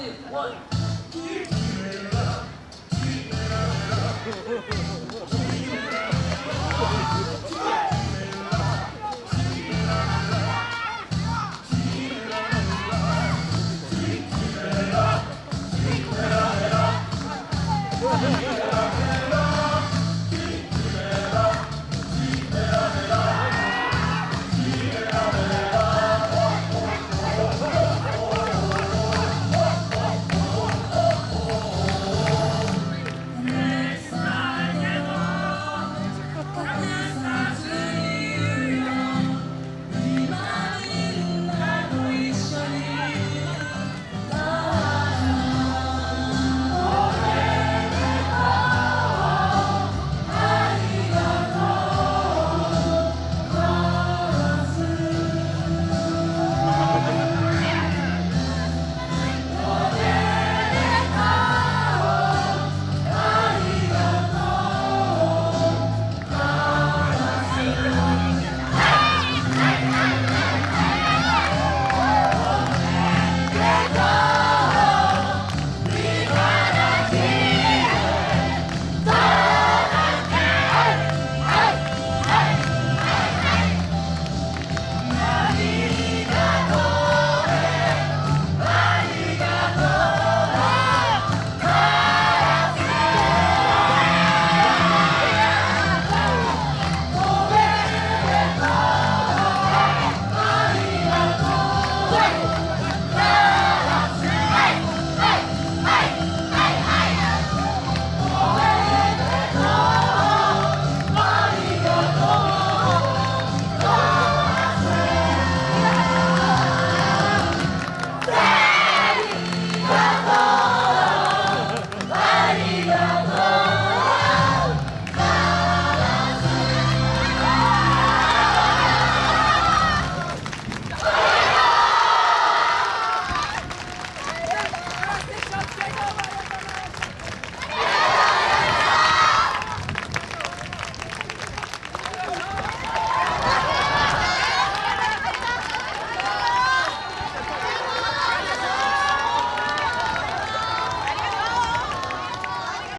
two, one.